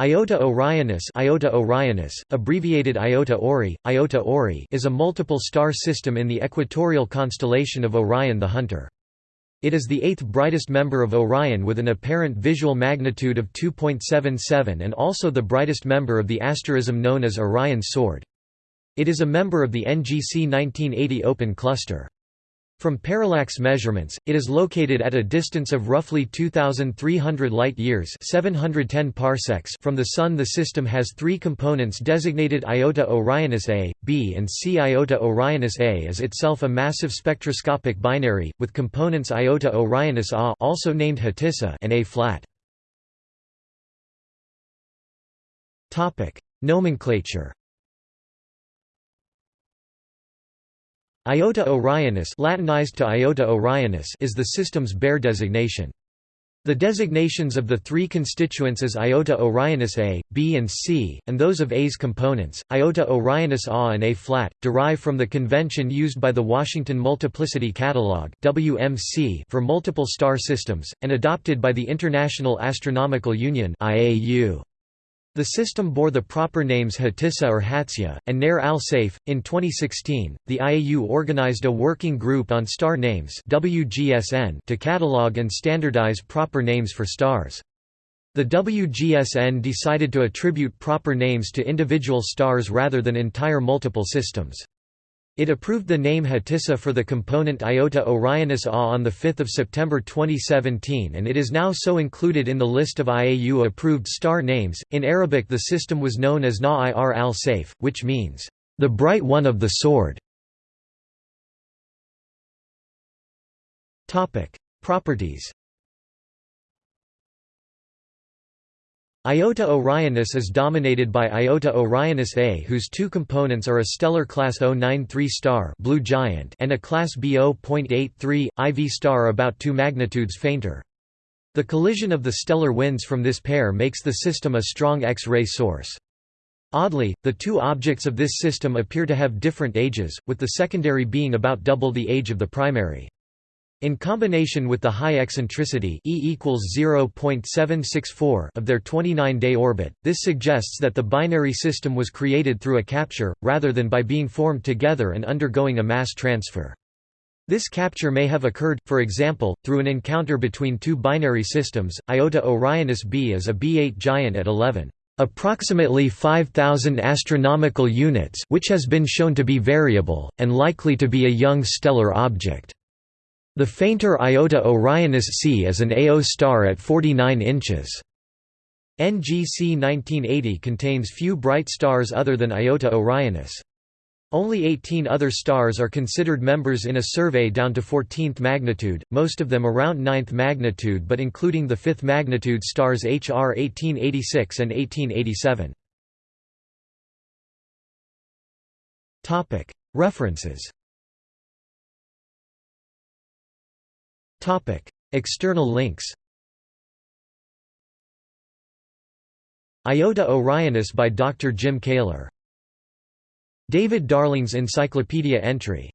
Iota Orionis, Iota Orionis abbreviated Iota Ori, Iota Ori is a multiple star system in the equatorial constellation of Orion the Hunter. It is the eighth brightest member of Orion with an apparent visual magnitude of 2.77 and also the brightest member of the asterism known as Orion's Sword. It is a member of the NGC 1980 Open Cluster. From parallax measurements, it is located at a distance of roughly 2,300 light-years 710 parsecs from the Sun. The system has three components designated Iota Orionis A, B and C. Iota Orionis A is itself a massive spectroscopic binary, with components Iota Orionis A also named Hatysa and A-flat. Nomenclature Iota Orionis Latinized to Iota Orionis is the system's Bayer designation. The designations of the three constituents as Iota Orionis A, B and C, and those of A's components, Iota Orionis A and A-flat, derive from the convention used by the Washington Multiplicity Catalog WMC for multiple star systems, and adopted by the International Astronomical Union IAU. The system bore the proper names Hatysa or Hatsya, and Nair al-Saif. In 2016, the IAU organized a working group on star names WGSN to catalog and standardize proper names for stars. The WGSN decided to attribute proper names to individual stars rather than entire multiple systems. It approved the name Hatysa for the component Iota Orionis A on 5 September 2017 and it is now so included in the list of IAU approved star names. In Arabic the system was known as Na ir al Saif, which means, the bright one of the sword. Properties Iota Orionis is dominated by Iota Orionis A whose two components are a stellar class 093 star blue giant and a class B0.83, IV star about two magnitudes fainter. The collision of the stellar winds from this pair makes the system a strong X-ray source. Oddly, the two objects of this system appear to have different ages, with the secondary being about double the age of the primary. In combination with the high eccentricity e equals 0.764 of their 29-day orbit, this suggests that the binary system was created through a capture, rather than by being formed together and undergoing a mass transfer. This capture may have occurred, for example, through an encounter between two binary systems. Iota Orionis b is a B8 giant at 11 approximately 5000 astronomical units which has been shown to be variable and likely to be a young stellar object. The fainter Iota Orionis C is an AO star at 49 inches. NGC 1980 contains few bright stars other than Iota Orionis. Only 18 other stars are considered members in a survey down to 14th magnitude, most of them around 9th magnitude but including the 5th magnitude stars HR 1886 and 1887. References External links Iota Orionis by Dr. Jim Kaler David Darling's Encyclopedia entry